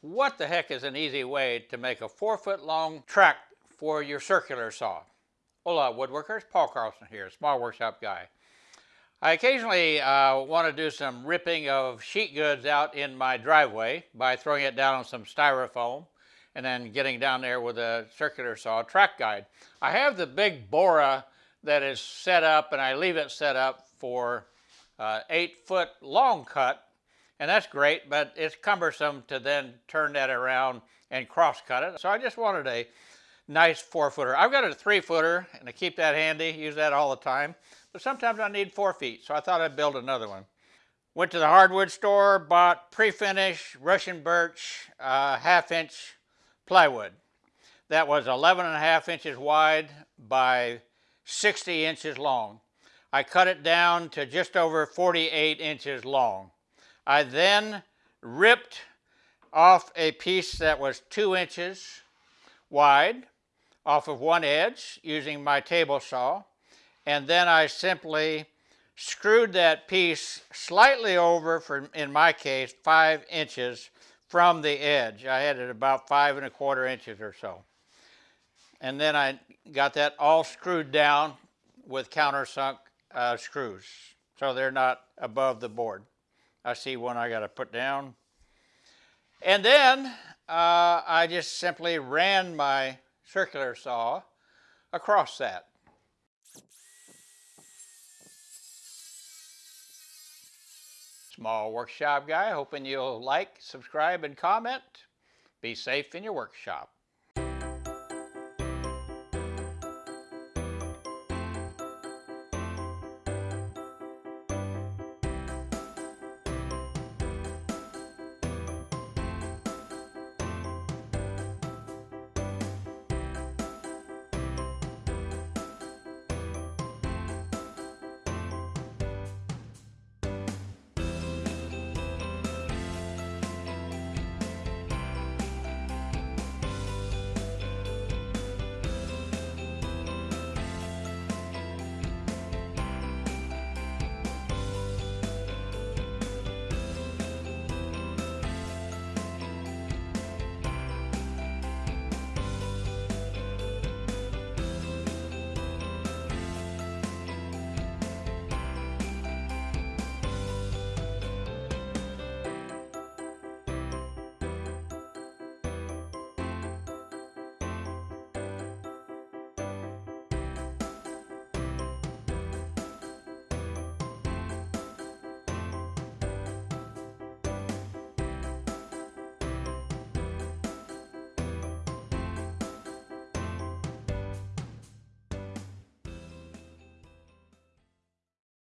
What the heck is an easy way to make a four foot long track for your circular saw? Hola woodworkers, Paul Carlson here, small workshop guy. I occasionally uh, want to do some ripping of sheet goods out in my driveway by throwing it down on some styrofoam and then getting down there with a circular saw track guide. I have the big Bora that is set up and I leave it set up for uh, eight foot long cut and that's great, but it's cumbersome to then turn that around and cross cut it. So I just wanted a nice four footer. I've got a three footer and I keep that handy, use that all the time, but sometimes I need four feet, so I thought I'd build another one. Went to the hardwood store, bought pre-finished Russian birch uh, half inch plywood. That was 11 and a half inches wide by 60 inches long. I cut it down to just over 48 inches long. I then ripped off a piece that was two inches wide off of one edge using my table saw and then I simply screwed that piece slightly over for in my case five inches from the edge. I had it about five and a quarter inches or so. And then I got that all screwed down with countersunk uh, screws so they're not above the board. I see one I got to put down. And then uh, I just simply ran my circular saw across that. Small workshop guy, hoping you'll like, subscribe, and comment. Be safe in your workshop.